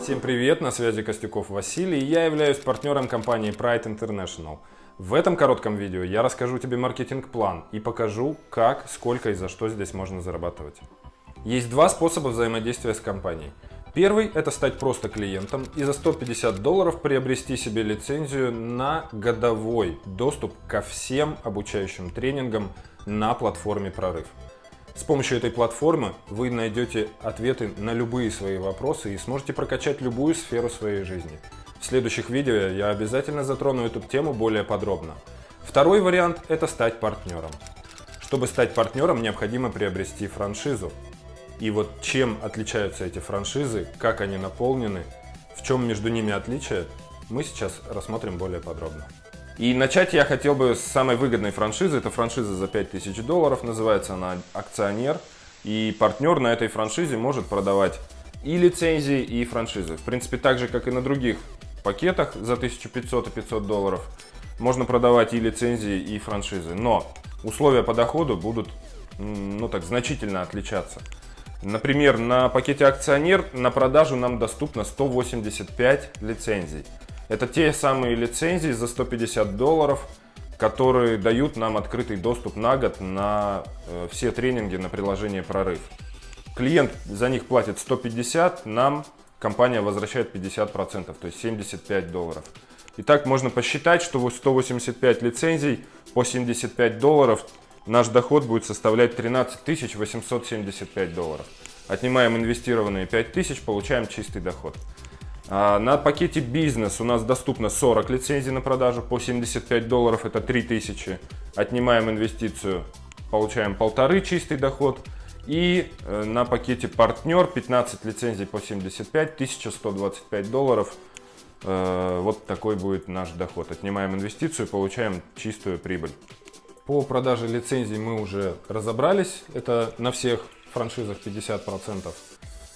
Всем привет, на связи Костюков Василий, я являюсь партнером компании Pride International. В этом коротком видео я расскажу тебе маркетинг-план и покажу, как, сколько и за что здесь можно зарабатывать. Есть два способа взаимодействия с компанией. Первый – это стать просто клиентом и за 150 долларов приобрести себе лицензию на годовой доступ ко всем обучающим тренингам на платформе Прорыв. С помощью этой платформы вы найдете ответы на любые свои вопросы и сможете прокачать любую сферу своей жизни. В следующих видео я обязательно затрону эту тему более подробно. Второй вариант – это стать партнером. Чтобы стать партнером, необходимо приобрести франшизу. И вот чем отличаются эти франшизы, как они наполнены, в чем между ними отличие, мы сейчас рассмотрим более подробно. И начать я хотел бы с самой выгодной франшизы. Это франшиза за 5000 долларов, называется она «Акционер». И партнер на этой франшизе может продавать и лицензии, и франшизы. В принципе, так же, как и на других пакетах за 1500 и 500 долларов, можно продавать и лицензии, и франшизы. Но условия по доходу будут ну, так, значительно отличаться. Например, на пакете «Акционер» на продажу нам доступно 185 лицензий. Это те самые лицензии за 150 долларов, которые дают нам открытый доступ на год на э, все тренинги на приложение «Прорыв». Клиент за них платит 150, нам компания возвращает 50%, то есть 75 долларов. Итак, можно посчитать, что 185 лицензий по 75 долларов наш доход будет составлять 13 875 долларов. Отнимаем инвестированные 5 тысяч, получаем чистый доход. А, на пакете бизнес у нас доступно 40 лицензий на продажу по 75 долларов, это 3000. Отнимаем инвестицию, получаем полторы чистый доход. И э, на пакете партнер 15 лицензий по 75, 1125 долларов. Э, вот такой будет наш доход. Отнимаем инвестицию, получаем чистую прибыль. По продаже лицензий мы уже разобрались. Это на всех франшизах 50%.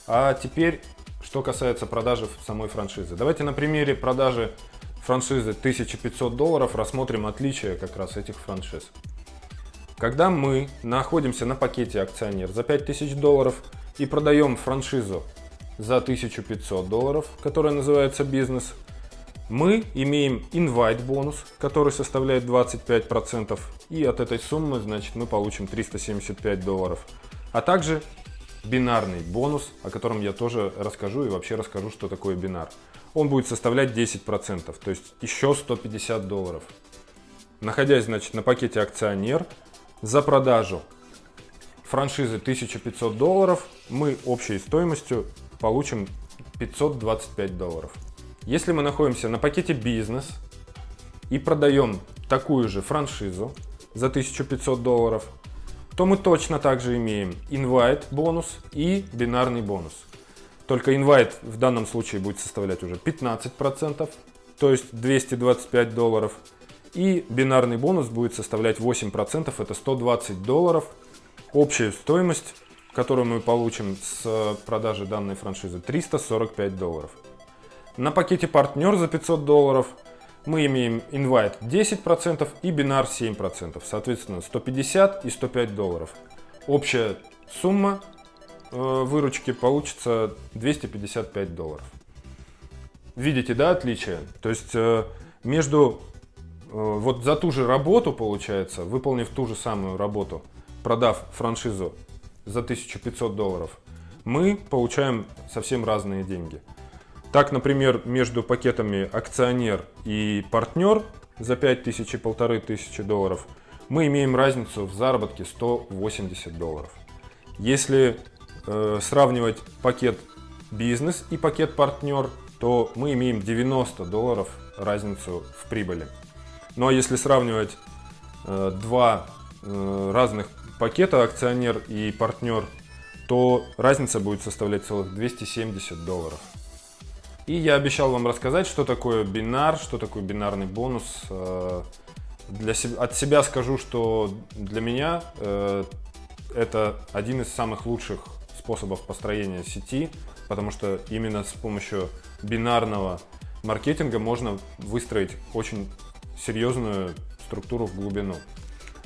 А теперь что касается продажи самой франшизы. Давайте на примере продажи франшизы 1500 долларов рассмотрим отличия как раз этих франшиз. Когда мы находимся на пакете акционер за 5000 долларов и продаем франшизу за 1500 долларов, которая называется бизнес, мы имеем invite бонус, который составляет 25%, и от этой суммы, значит, мы получим 375 долларов. А также бинарный бонус, о котором я тоже расскажу и вообще расскажу, что такое бинар. Он будет составлять 10%, то есть еще 150 долларов. Находясь, значит, на пакете акционер, за продажу франшизы 1500 долларов мы общей стоимостью получим 525 долларов. Если мы находимся на пакете бизнес и продаем такую же франшизу за 1500 долларов, то мы точно также имеем invite бонус и бинарный бонус. Только invite в данном случае будет составлять уже 15%, то есть 225 долларов. И бинарный бонус будет составлять 8%, это 120 долларов. Общая стоимость, которую мы получим с продажи данной франшизы, 345 долларов. На пакете партнер за 500 долларов мы имеем invite 10% и бинар 7%, соответственно 150 и 105 долларов. Общая сумма э, выручки получится 255 долларов. Видите, да, отличие? То есть э, между, э, вот за ту же работу, получается, выполнив ту же самую работу, продав франшизу за 1500 долларов, мы получаем совсем разные деньги. Так, например, между пакетами акционер и партнер за 5000 и 1500 долларов мы имеем разницу в заработке 180 долларов. Если э, сравнивать пакет бизнес и пакет партнер, то мы имеем 90 долларов разницу в прибыли. Ну а если сравнивать э, два э, разных пакета акционер и партнер, то разница будет составлять целых 270 долларов. И я обещал вам рассказать, что такое бинар, что такое бинарный бонус. Э, для от себя скажу, что для меня э, это один из самых лучших способов построения сети, потому что именно с помощью бинарного маркетинга можно выстроить очень серьезную структуру в глубину.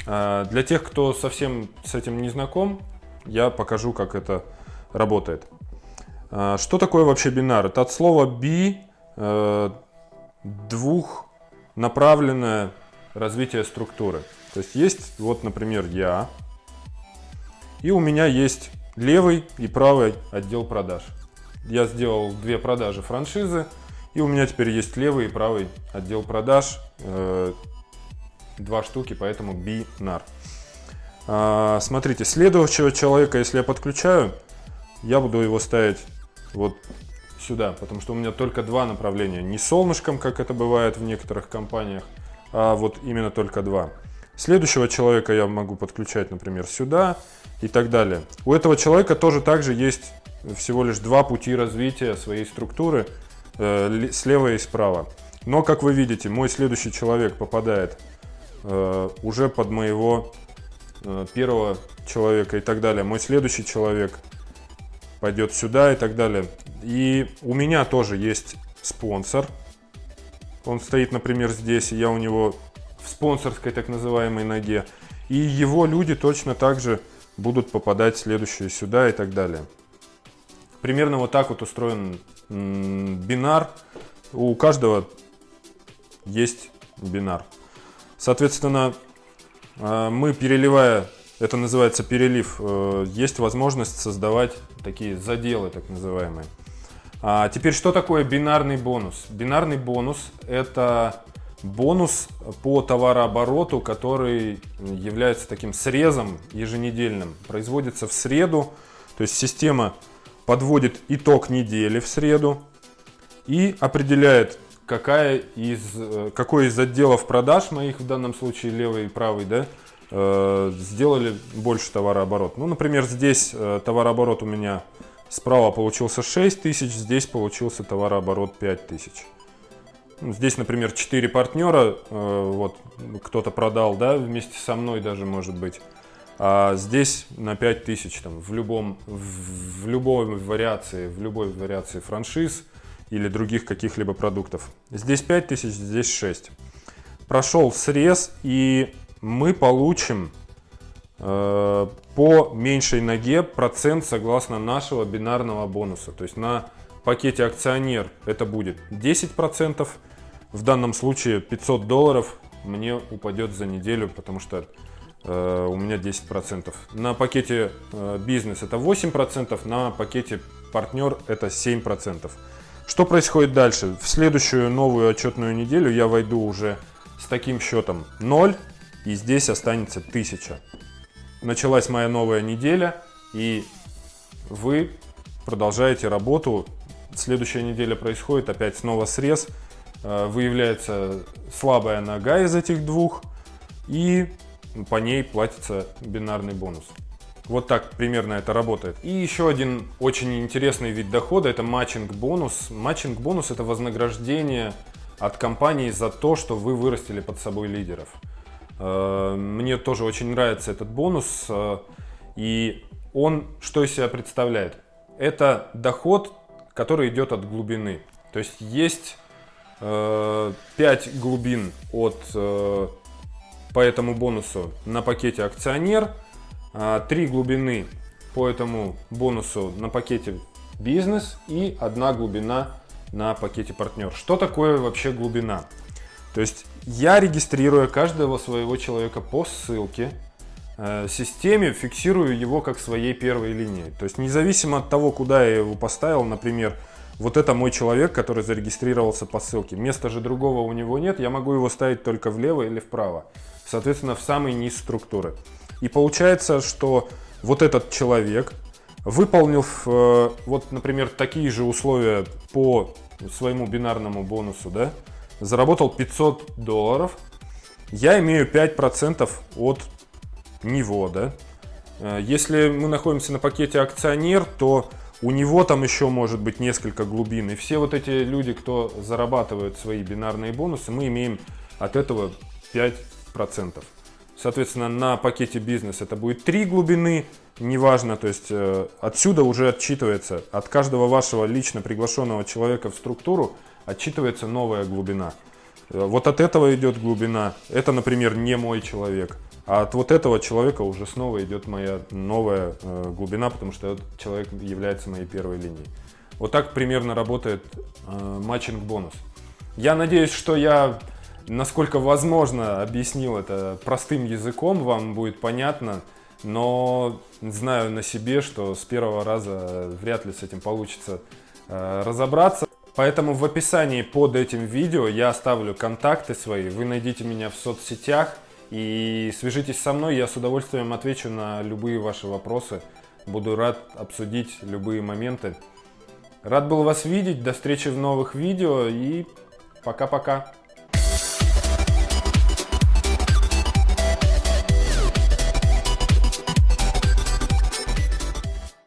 Э, для тех, кто совсем с этим не знаком, я покажу, как это работает. А, что такое вообще бинар? Это от слова би, э, двухнаправленное развитие структуры. То есть есть, вот, например, я, и у меня есть левый и правый отдел продаж. Я сделал две продажи франшизы, и у меня теперь есть левый и правый отдел продаж, э, два штуки, поэтому бинар. А, смотрите, следующего человека, если я подключаю, я буду его ставить вот сюда, потому что у меня только два направления. Не солнышком, как это бывает в некоторых компаниях, а вот именно только два. Следующего человека я могу подключать, например, сюда и так далее. У этого человека тоже также есть всего лишь два пути развития своей структуры, э, слева и справа. Но, как вы видите, мой следующий человек попадает э, уже под моего э, первого человека и так далее. Мой следующий человек пойдет сюда и так далее. И у меня тоже есть спонсор. Он стоит, например, здесь, и я у него в спонсорской так называемой ноге. И его люди точно так же будут попадать следующие сюда и так далее. Примерно вот так вот устроен бинар. У каждого есть бинар. Соответственно, э, мы переливая, это называется перелив, э, есть возможность создавать такие заделы, так называемые. А теперь, что такое бинарный бонус? Бинарный бонус – это бонус по товарообороту, который является таким срезом еженедельным. Производится в среду, то есть система подводит итог недели в среду и определяет, какая из, э, какой из отделов продаж моих, в данном случае левый и правый, да, сделали больше товарооборот. Ну, например, здесь э, товарооборот у меня справа получился 6 тысяч, здесь получился товарооборот 5 тысяч. Ну, здесь, например, 4 партнера, вот кто-то продал, да, вместе со мной даже, может быть. А здесь на 5000 там, в, любом, в, любой вариации, в любой вариации франшиз или других каких-либо продуктов. Здесь 5000, здесь 6. Прошел срез и мы получим э, по меньшей ноге процент согласно нашего бинарного бонуса. То есть на пакете акционер это будет 10%. В данном случае 500 долларов мне упадет за неделю, потому что э, у меня 10%. На пакете э, бизнес это 8%, на пакете партнер это 7%. Что происходит дальше? В следующую новую отчетную неделю я войду уже с таким счетом 0, и здесь останется 1000. Началась моя новая неделя, и вы продолжаете работу. Следующая неделя происходит, опять снова срез. Э, выявляется слабая нога из этих двух, и по ней платится бинарный бонус. Вот так примерно это работает. И еще один очень интересный вид дохода – это матчинг-бонус. Матчинг-бонус – это вознаграждение от компании за то, что вы вырастили под собой лидеров. Э, мне тоже очень нравится этот бонус. Э, и он что из себя представляет? Это доход, который идет от глубины. То есть есть 5 э, глубин от, по этому бонусу на пакете акционер, 3 глубины по этому бонусу на пакете бизнес и одна глубина на пакете партнер. Что такое вообще глубина? То есть я регистрируя каждого своего человека по ссылке, э, системе фиксирую его как своей первой линии. То есть независимо от того, куда я его поставил, например, вот это мой человек, который зарегистрировался по ссылке. Места же другого у него нет, я могу его ставить только влево или вправо. Соответственно, в самый низ структуры. И получается, что вот этот человек, выполнив, э, вот, например, такие же условия по своему бинарному бонусу, да, заработал 500 долларов, я имею 5% от него, да. Э, если мы находимся на пакете акционер, то у него там еще может быть несколько глубин. И все вот эти люди, кто зарабатывают свои бинарные бонусы, мы имеем от этого 5%. Соответственно, на пакете бизнес это будет 3 глубины, неважно, то есть э, отсюда уже отчитывается от каждого вашего лично приглашенного человека в структуру отчитывается новая глубина. Э, вот от этого идет глубина. Это, например, не мой человек. А от вот этого человека уже снова идет моя новая э, глубина, потому что этот человек является моей первой линией. Вот так примерно работает э, матчинг-бонус. Я надеюсь, что я, насколько возможно, объяснил это простым языком, вам будет понятно, но знаю на себе, что с первого раза вряд ли с этим получится разобраться. Поэтому в описании под этим видео я оставлю контакты свои, вы найдите меня в соцсетях и свяжитесь со мной, я с удовольствием отвечу на любые ваши вопросы. Буду рад обсудить любые моменты. Рад был вас видеть, до встречи в новых видео и пока-пока.